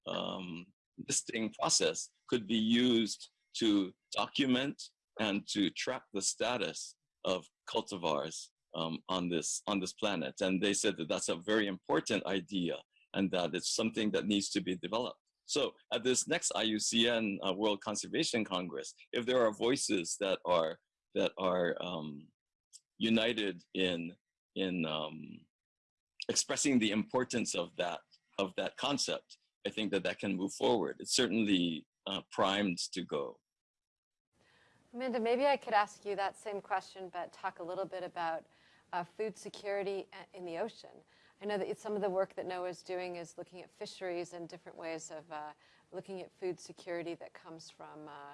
B: um, listing process could be used to document and to track the status of cultivars um, on this on this planet. And they said that that's a very important idea and that it's something that needs to be developed. So at this next IUCN uh, World Conservation Congress, if there are voices that are that are um, united in in um, expressing the importance of that of that concept, I think that that can move forward. It's certainly uh, primed to go.
A: Amanda, maybe I could ask you that same question, but talk a little bit about uh, food security in the ocean. I know that some of the work that NOAA is doing is looking at fisheries and different ways of uh, looking at food security that comes from, uh,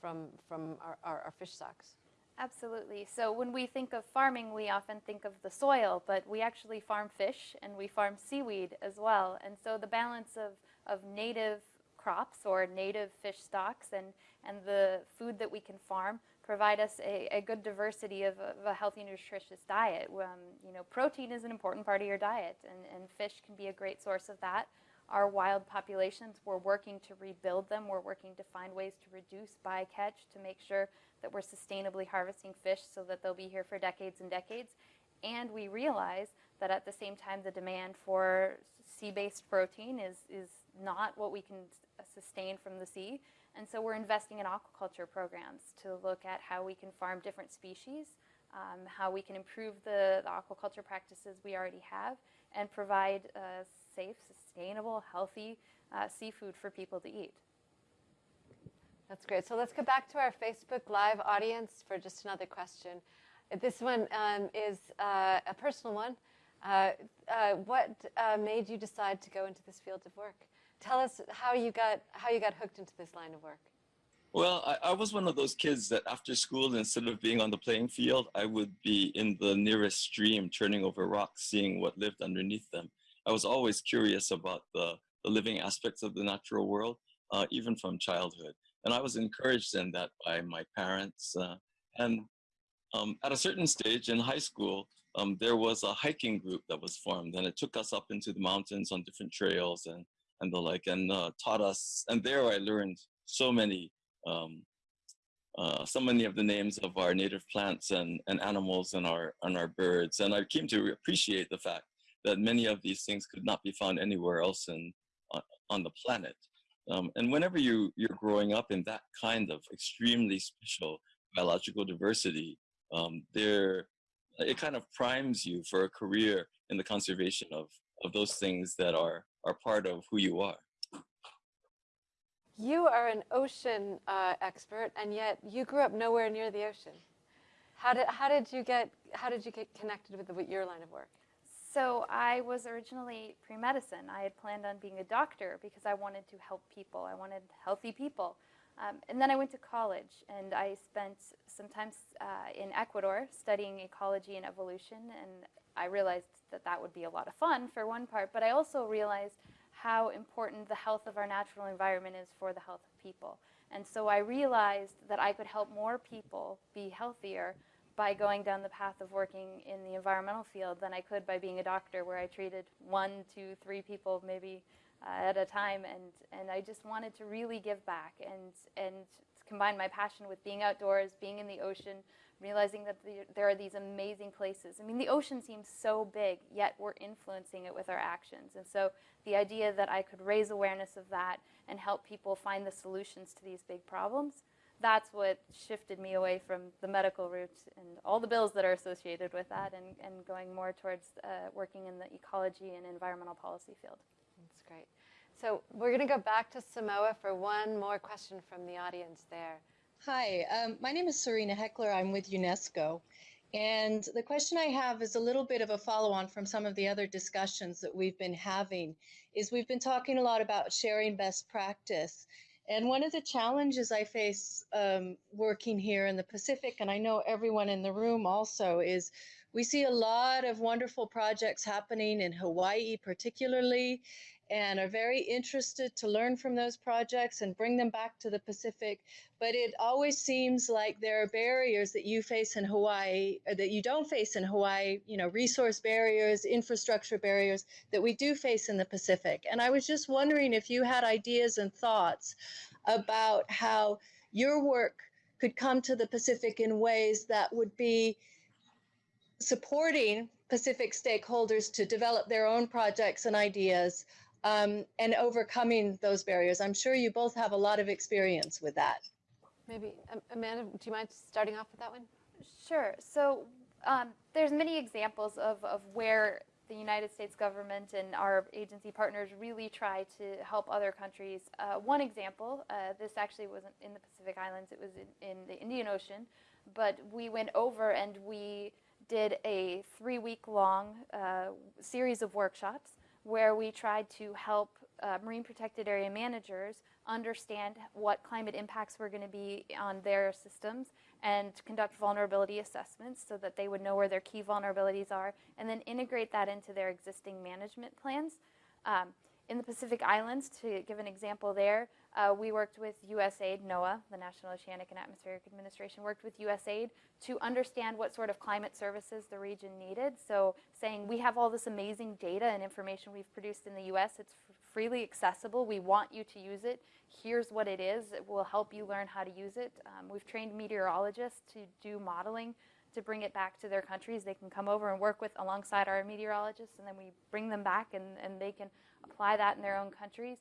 A: from, from our, our, our fish stocks.
C: Absolutely. So when we think of farming, we often think of the soil, but we actually farm fish and we farm seaweed as well. And so the balance of, of native crops or native fish stocks and, and the food that we can farm provide us a, a good diversity of, of a healthy, nutritious diet. Um, you know, protein is an important part of your diet, and, and fish can be a great source of that. Our wild populations, we're working to rebuild them. We're working to find ways to reduce bycatch to make sure that we're sustainably harvesting fish so that they'll be here for decades and decades. And we realize that at the same time, the demand for sea-based protein is, is not what we can sustain from the sea. And so we're investing in aquaculture programs to look at how we can farm different species, um, how we can improve the, the, aquaculture practices we already have, and provide uh, safe, sustainable, healthy uh, seafood for people to eat.
A: That's great. So let's go back to our Facebook Live audience for just another question. This one um, is uh, a personal one. Uh, uh, what uh, made you decide to go into this field of work? Tell us how you got how you got hooked into this line of work.
B: Well, I, I, was one of those kids that after school, instead of being on the playing field, I would be in the nearest stream, turning over rocks, seeing what lived underneath them. I was always curious about the, the living aspects of the natural world, uh, even from childhood. And I was encouraged in that by my parents. Uh, and um, at a certain stage in high school, um, there was a hiking group that was formed, and it took us up into the mountains on different trails and, and the like, and uh, taught us. And there I learned so many, um, uh, so many of the names of our native plants and, and animals and our, and our birds. And I came to appreciate the fact that many of these things could not be found anywhere else in, uh, on the planet. Um, and whenever you, you're growing up in that kind of extremely special biological diversity, um, there, it kind of primes you for a career in the conservation of, of those things that are, are part of who you are.
A: You are an ocean uh, expert, and yet you grew up nowhere near the ocean. How did, how did you get how did you get connected with, the, with your line of work?
C: So I was originally pre-medicine. I had planned on being a doctor because I wanted to help people. I wanted healthy people. Um, and then I went to college and I spent some time uh, in Ecuador studying ecology and evolution. And I realized that that would be a lot of fun for one part, but I also realized how important the health of our natural environment is for the health of people. And so I realized that I could help more people be healthier by going down the path of working in the environmental field than I could by being a doctor where I treated one, two, three people maybe at a time. And, and I just wanted to really give back and, and combine my passion with being outdoors, being in the ocean, realizing that the, there are these amazing places. I mean, the ocean seems so big, yet we're influencing it with our actions. And so the idea that I could raise awareness of that and help people find the solutions to these big problems that's what shifted me away from the medical route and all the bills that are associated with that and, and going more towards uh, working in the ecology and environmental policy field.
A: Great. So we're going to go back to Samoa for one more question from the audience there.
J: Hi, um, my name is Serena Heckler. I'm with UNESCO. And the question I have is a little bit of a follow on from some of the other discussions that we've been having. Is we've been talking a lot about sharing best practice. And one of the challenges I face um, working here in the Pacific, and I know everyone in the room also, is we see a lot of wonderful projects happening in Hawaii, particularly, and are very interested to learn from those projects and bring them back to the Pacific. But it always seems like there are barriers that you face in Hawaii, uh, that you don't face in Hawaii, you know, resource barriers, infrastructure barriers that we do face in the Pacific. And I was just wondering if you had ideas and thoughts about how your work could come to the Pacific in ways that would be supporting Pacific stakeholders to develop their own projects and ideas um, and overcoming those barriers. I'm sure you both have a lot of experience with that.
A: Maybe, Amanda, do you mind starting off with that one?
C: Sure. So um, there's many examples of, of where the United States government and our agency partners really try to help other countries. Uh, one example, uh, this actually wasn't in the Pacific Islands, it was in, in the Indian Ocean, but we went over and we did a three week long uh, series of workshops where we tried to help uh, marine protected area managers understand what climate impacts were going to be on their systems and conduct vulnerability assessments so that they would know where their key vulnerabilities are and then integrate that into their existing management plans. Um, in the Pacific Islands, to give an example there, uh, we worked with USAID, NOAA, the National Oceanic and Atmospheric Administration, worked with USAID to understand what sort of climate services the region needed. So saying we have all this amazing data and information we've produced in the US, it's freely accessible, we want you to use it, here's what it is, it will help you learn how to use it. Um, we've trained meteorologists to do modeling to bring it back to their countries. They can come over and work with alongside our meteorologists and then we bring them back and, and they can apply that in their own countries.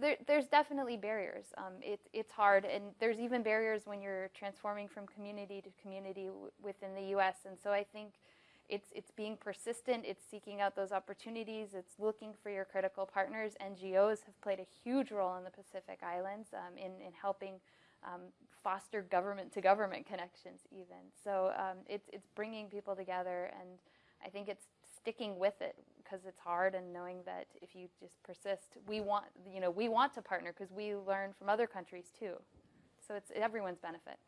C: There, there's definitely barriers. Um, it, it's hard, and there's even barriers when you're transforming from community to community within the U.S. And so I think it's it's being persistent. It's seeking out those opportunities. It's looking for your critical partners. NGOs have played a huge role in the Pacific Islands um, in in helping um, foster government to government connections, even. So um, it's it's bringing people together, and I think it's sticking with it because it's hard and knowing that if you just persist, we want, you know, we want to partner because we learn from other countries too. So it's everyone's benefit.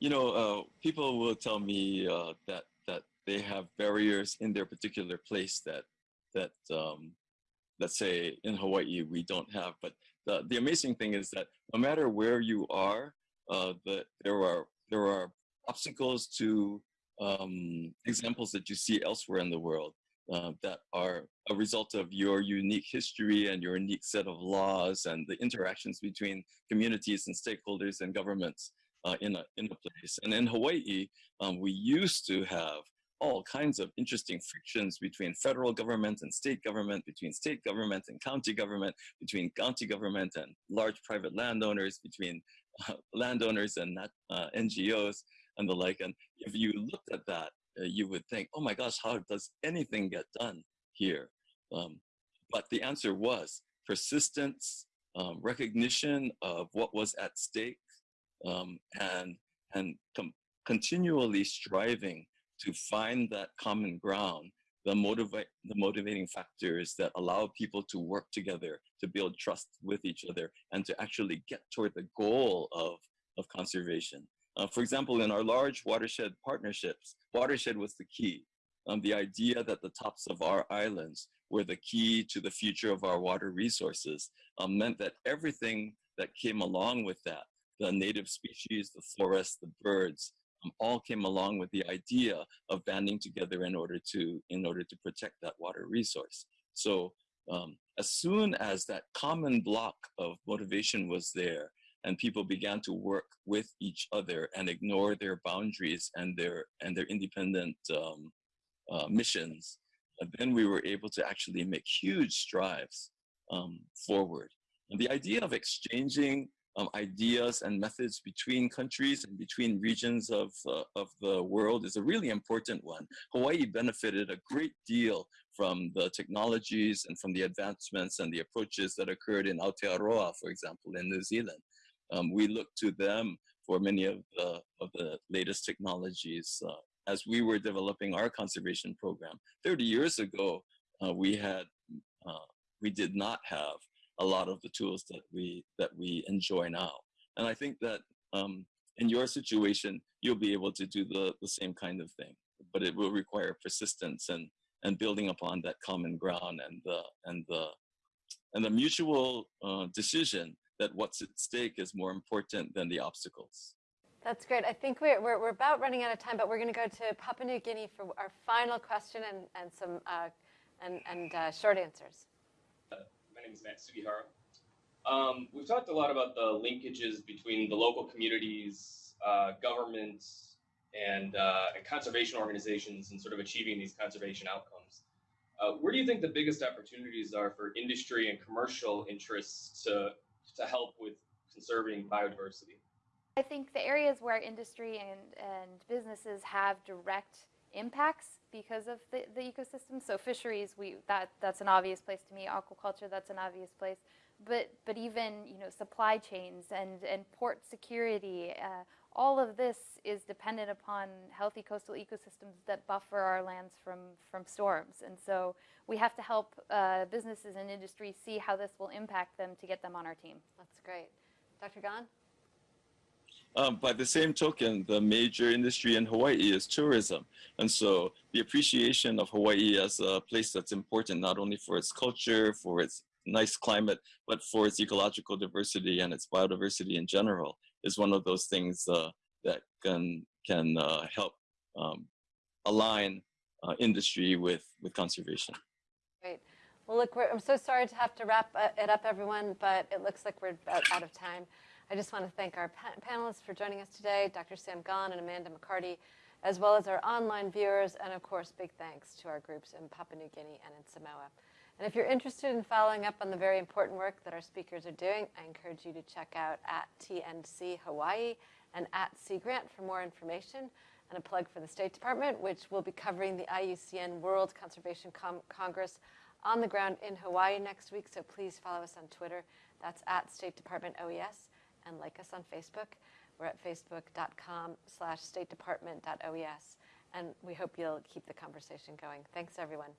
B: You know, uh, people will tell me uh, that that they have barriers in their particular place that that um, let's say in Hawaii we don't have. But the the amazing thing is that no matter where you are, uh, the, there are there are obstacles to um, examples that you see elsewhere in the world uh, that are a result of your unique history and your unique set of laws and the interactions between communities and stakeholders and governments uh, in, a, in a place. And in Hawaii, um, we used to have all kinds of interesting frictions between federal government and state government, between state government and county government, between county government and large private landowners, between uh, landowners and uh, NGOs and the like. And if you looked at that, you would think, oh my gosh, how does anything get done here? Um, but the answer was persistence, um, recognition of what was at stake, um, and, and continually striving to find that common ground, the, motivate, the motivating factors that allow people to work together, to build trust with each other, and to actually get toward the goal of, of conservation. Uh, for example, in our large watershed partnerships, watershed was the key. Um, the idea that the tops of our islands were the key to the future of our water resources um, meant that everything that came along with that, the native species, the forests, the birds, um, all came along with the idea of banding together in order to in order to protect that water resource. So um, as soon as that common block of motivation was there, and people began to work with each other and ignore their boundaries and their and their independent um, uh, missions, and then we were able to actually make huge strides um, forward. And the idea of exchanging um, ideas and methods between countries and between regions of, uh, of the world is a really important one. Hawaii benefited a great deal from the technologies and from the advancements and the approaches that occurred in Aotearoa, for example, in New Zealand um, we look to them for many of the, of the latest technologies. Uh, as we were developing our conservation program 30 years ago, uh, we had uh, we did not have a lot of the tools that we that we enjoy now. And I think that um, in your situation, you'll be able to do the, the same kind of thing, but it will require persistence and and building upon that common ground and the and the and the mutual uh, decision that what's at stake is more important than the obstacles.
A: That's great. I think we're, we're, we're about running out of time, but we're going to go to Papua New Guinea for our final question and, and some uh, and, and uh, short answers.
K: Uh, my name is Matt Sugihara. Um, we've talked a lot about the linkages between the local communities, uh, governments, and, uh, and conservation organizations and sort of achieving these conservation outcomes. Uh, where do you think the biggest opportunities are for industry and commercial interests to to help with conserving biodiversity?
C: I think the areas where industry and, and businesses have direct impacts because of the, the ecosystem. So fisheries, we that that's an obvious place to me. Aquaculture, that's an obvious place. But but even you know supply chains and and port security, uh, all of this is dependent upon healthy coastal ecosystems that buffer our lands from from storms. And so we have to help uh, businesses and industry see how this will impact them to get them on our team.
A: That's great. Dr. Gon?
B: Um, by the same token, the major industry in Hawaii is tourism. And so the appreciation of Hawaii as a place that's important not only for its culture, for its nice climate, but for its ecological diversity and its biodiversity in general is one of those things uh, that can, can uh, help um, align uh, industry with, with conservation.
A: Great. Well, look, I'm so sorry to have to wrap uh, it up, everyone, but it looks like we're out of time. I just want to thank our pa panelists for joining us today, Dr. Sam Gon and Amanda McCarty, as well as our online viewers, and of course, big thanks to our groups in Papua New Guinea and in Samoa. And if you're interested in following up on the very important work that our speakers are doing, I encourage you to check out at TNC Hawaii and at Sea Grant for more information. And a plug for the State Department, which will be covering the IUCN World Conservation Com Congress on the ground in Hawaii next week. So please follow us on Twitter. That's at State Department OES and like us on Facebook. We're at facebook.com slash statedepartment.oes. And we hope you'll keep the conversation going. Thanks, everyone.